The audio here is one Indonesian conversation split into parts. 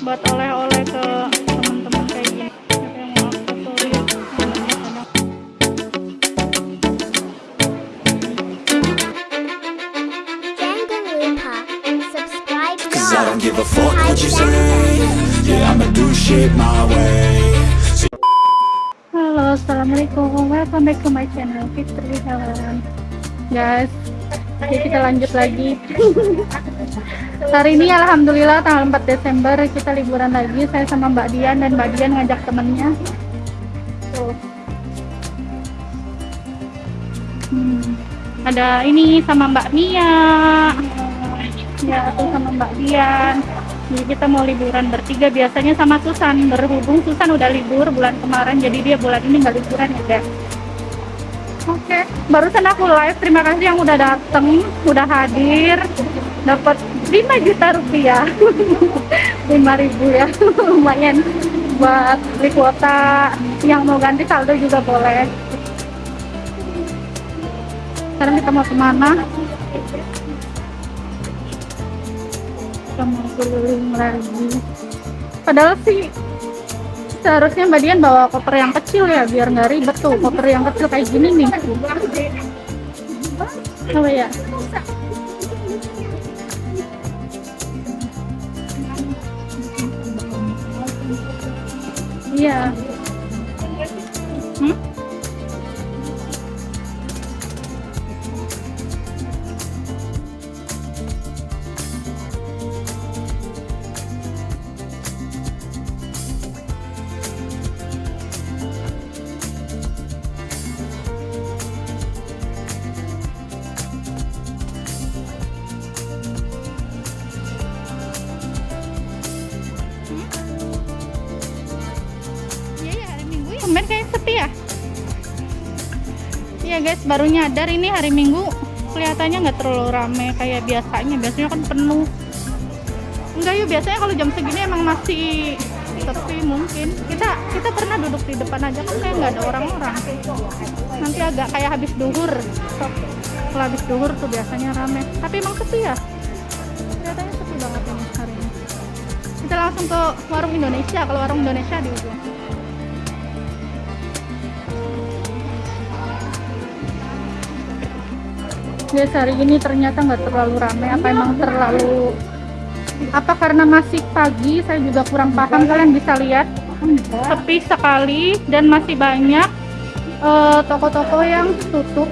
buat oleh-oleh ke teman-teman kayak gini yang mau lupa subscribe Cause I don't give a fuck what you say Yeah, I'ma do shit my way Halo, assalamualaikum. Welcome back to my channel Fitri Helen. Guys, jadi kita lanjut lagi. Hari ini alhamdulillah tanggal 4 Desember kita liburan lagi. Saya sama Mbak Dian dan Mbak Dian ngajak temennya. Hmm, Ada ini sama Mbak Mia. Ya, tuh sama Mbak Dian. Jadi kita mau liburan bertiga biasanya sama Susan. Berhubung Susan udah libur bulan kemarin, jadi dia bulan ini nggak liburan ya guys. Oke, barusan aku live. Terima kasih yang udah dateng, udah hadir, dapat 5 juta rupiah, 5 ribu ya, lumayan buat beli kuota. Yang mau ganti saldo juga boleh. Sekarang kita mau ke mana? Kita mau keliling lagi. Padahal sih seharusnya Mbak Dian bawa koper yang kecil ya biar nggak ribet tuh koper yang kecil kayak gini nih. Apa ya? Iya. Hmm? Guys, baru nyadar ini hari Minggu kelihatannya nggak terlalu rame kayak biasanya. Biasanya kan penuh. Enggak yuk, biasanya kalau jam segini emang masih sepi mungkin. Kita kita pernah duduk di depan aja kan kayak nggak ada orang-orang. Nanti agak kayak habis duhur. Kalau habis duhur tuh biasanya rame. Tapi emang sepi ya. Kelihatannya sepi banget ini hari ini. Kita langsung ke warung Indonesia. Kalau warung Indonesia di ujung. Guys hari ini ternyata nggak terlalu ramai. Apa emang terlalu apa karena masih pagi? Saya juga kurang paham. Kalian bisa lihat sepi sekali dan masih banyak eh, toko-toko yang tutup.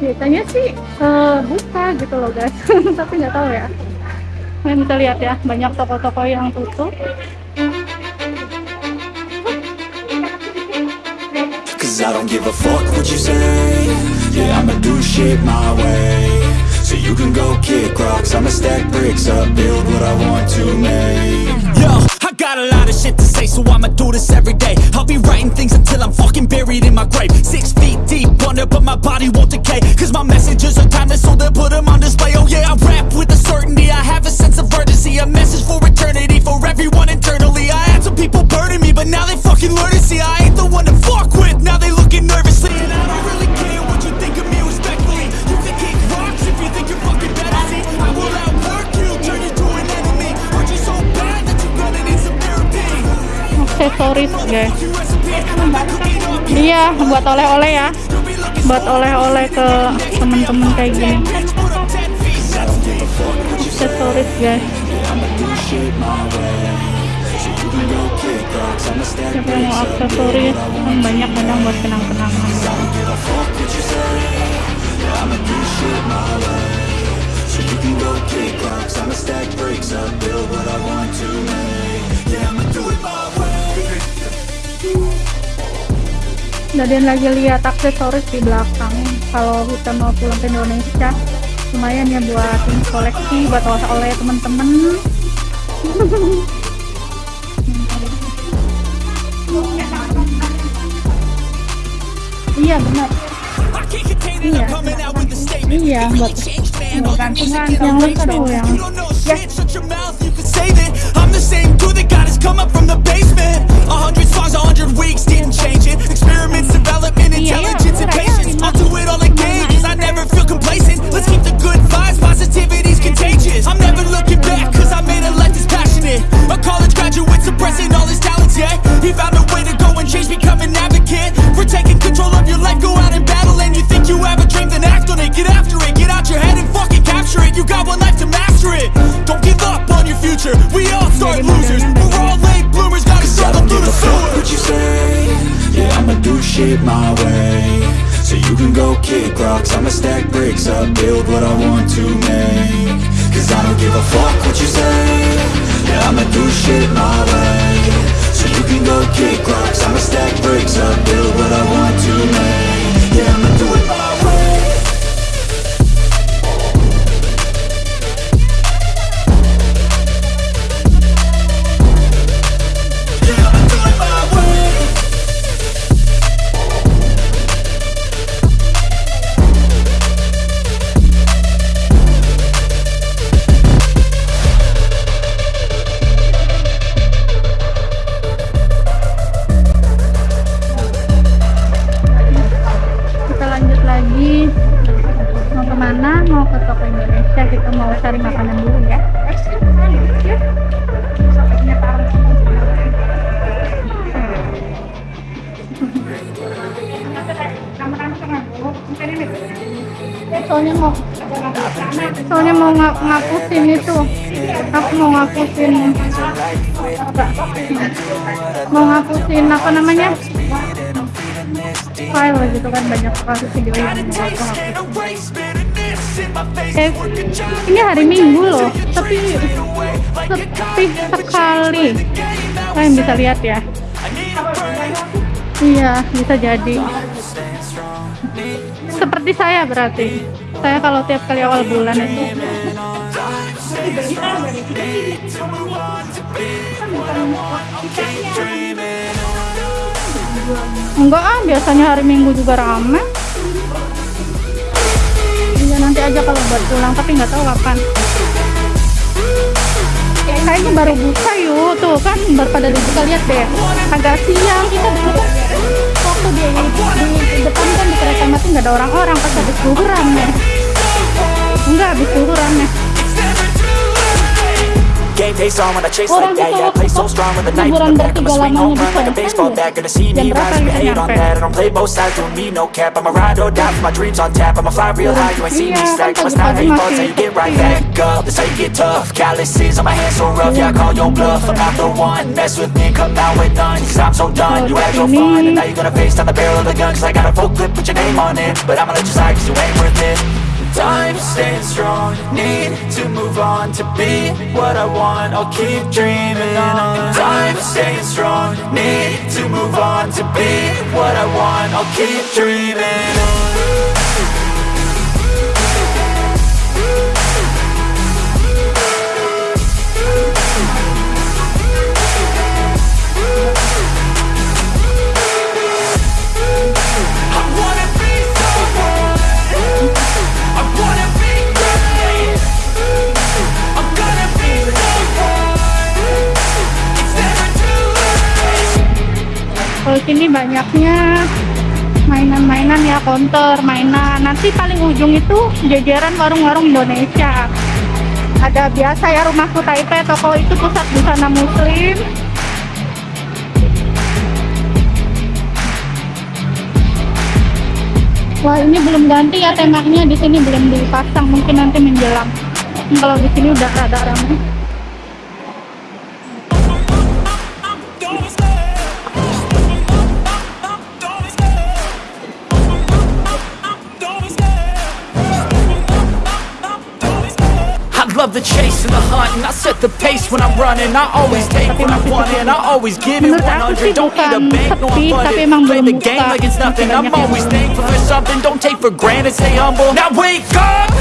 Biasanya sih eh, buka gitu loh guys. Tapi nggak tahu ya. Kalian bisa lihat ya banyak toko-toko yang tutup. I don't give a fuck what you say Yeah, I'ma do shit my way So you can go kick rocks I'ma stack bricks up Build what I want to make Yo, I got a lot of shit to say, so I'ma do this every day. I'll be writing things until I'm fucking buried in my grave. Six feet deep under, but my body won't decay. Cause my messages are timeless, so they'll put them on display. Oh yeah, I rap with a certainty, I have a sense of urgency. A message for eternity, buat oleh-oleh ya. Buat oleh-oleh ke teman-teman kayak gini. bitch, put up 10 feet. I don't give a fuck what you say Aksesoris guys. Siapa yang mau aksesoris? Kan banyak kadang buat kenang-kenangan. Dan lagi lihat aksesoris di belakang. Kalau kita mau pulang ke Indonesia, lumayan ya buat koleksi, buat oleh-oleh teman-teman. Iya benar. I can't contain it, I'm coming out with a statement. Iya buat gantungan yang lucu tuh yang You shit my way. So you can go kick rocks. I'ma stack bricks up Build what I want to make. Cause I don't give a fuck what you say. Yeah, I'ma do shit my way. So you can go kick rocks. I'ma stack bricks up Build what I want to make. Yeah, I'ma ke mana mau ke toko Indonesia kita mau cari makanan dulu ya. Soalnya mau soalnya mau nga- ngapusin itu. Aku mau ngapusin. Mau ngapusin apa namanya? File gitu kan banyak sekali video yang mau. Eh, ini hari Minggu loh, tapi sepi sekali. Kalian bisa lihat ya. Iya, bisa jadi. Seperti saya berarti. Saya kalau tiap kali awal bulan itu Enggak ah, biasanya hari Minggu juga rame. Nanti aja kalau buat pulang, tapi nggak tahu kapan. Kayaknya baru buka yuk, tuh kan baru pada dibuka lihat deh. Agak siang kita dulu waktu di, di depan kan di kereta mati nggak ada orang-orang pas habis zuhur rame. Enggak habis Game face on when I chase like that. Yeah, I play so strong with the knife in the back. I'ma swing home run like a baseball bat. Gonna see me rise, but hate on that. I don't play both sides, doing me no cap. I'ma ride or die for my dreams on tap. I'ma fly real high, you ain't see me slack. kan Must not how you fall, masih till you get right back up. That's how you get tough. Calluses on my hands so rough, yeah I call your bluff. I'm not the one, mess with me, come out with none. Cause I'm so done, you had your fun, and now you're gonna face down the barrel of the gun. Cause I got a full clip, put your name on it. But I'ma let you slide, cause you ain't worth it. Time staying strong, need to move on to be what I want. I'll keep dreaming on. Time staying strong, need to move on to be what I want. I'll keep dreaming on. Sini banyaknya mainan-mainan ya counter mainan. Nanti paling ujung itu jajaran warung-warung Indonesia. Ada biasa ya rumahku Taipei toko itu pusat busana muslim. Wah ini belum ganti ya temanya di sini belum dipasang. Mungkin nanti menjelang. Kalau di sini udah rada ramai love the chase and the hunt and I set the pace when I'm running. I always take what I want and I always give it Menurut aku sih 100 Don't need a bank, no I'm funded. Play the game like it's nothing. I'm always thankful for something. Don't take for granted, stay humble. Now wake up!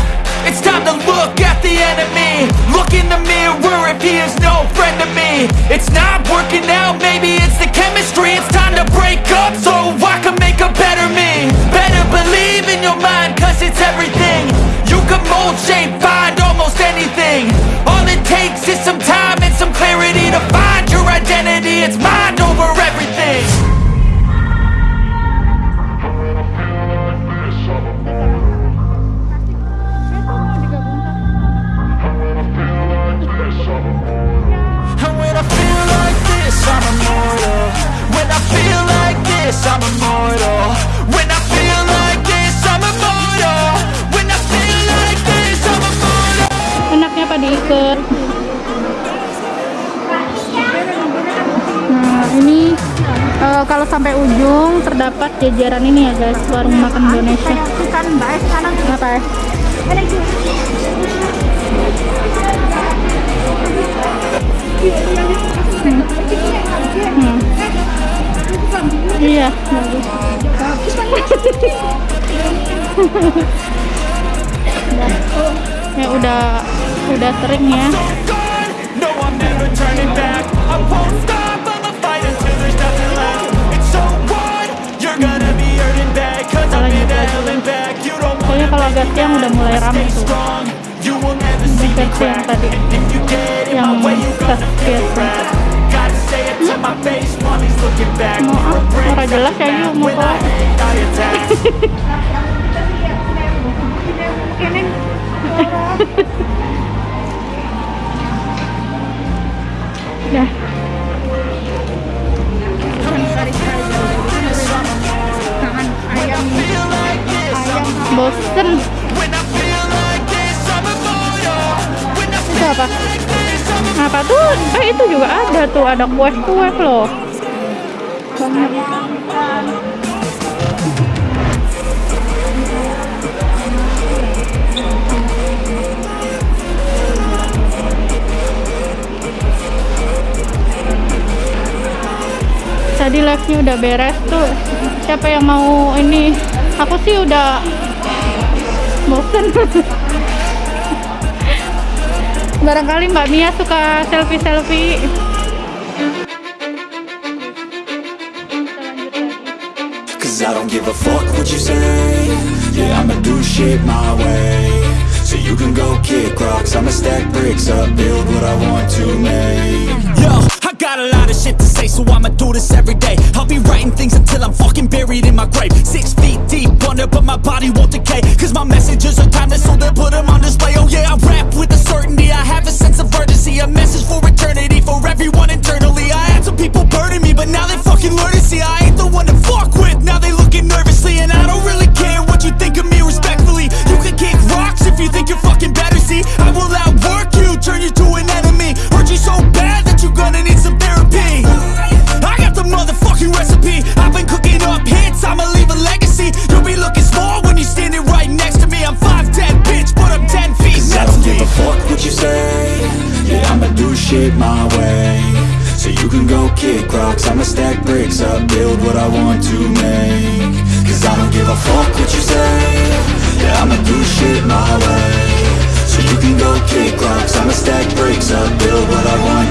It's time to look at the enemy. Look in the mirror if he is no friend to me. It's not working out, maybe it's the chemistry. It's time to break up so I can make a better me. Better believe in your mind cause it's everything. You can mold, shape, this, I'm immortal When I feel like this, I'm immortal When I feel like this, I'm immortal Enaknya apa diikat? Nah, ini uh, kalau sampai ujung terdapat jajaran ini ya guys, warung makan Indonesia. Apa? Eh? The hell and back. You don't Pokoknya kalau agak siang udah mulai rame stay tuh. yang tadi. Yang jelas ya yuk mau kok. Ini Dah. Bosen. Itu apa? Apa tuh? Eh itu juga ada tuh, ada kue-kue loh. Banyak. Tadi live-nya udah beres tuh. Siapa yang mau ini? Aku sih udah bosen. Barangkali Mbak Mia suka selfie-selfie. Cause I don't give a fuck what you say Yeah, I'ma do shit my way So you can go kick rocks I'ma stack bricks up Build what I want to make Yo, I got a lot of shit to say, so I'ma do this every day. I'll be writing things until I'm fucking buried in my grave. Six feet deep under, but my body won't decay. Cause my messages are timeless, so they'll put them on display. Oh yeah, I rap with a certainty. I have a sense of urgency, a message for eternity, for everyone internally. Bricks up Build what I want to make. Cause I don't give a fuck what you say. Yeah, I'ma do shit my way. So you can go kick rocks I'ma stack bricks up Build what I want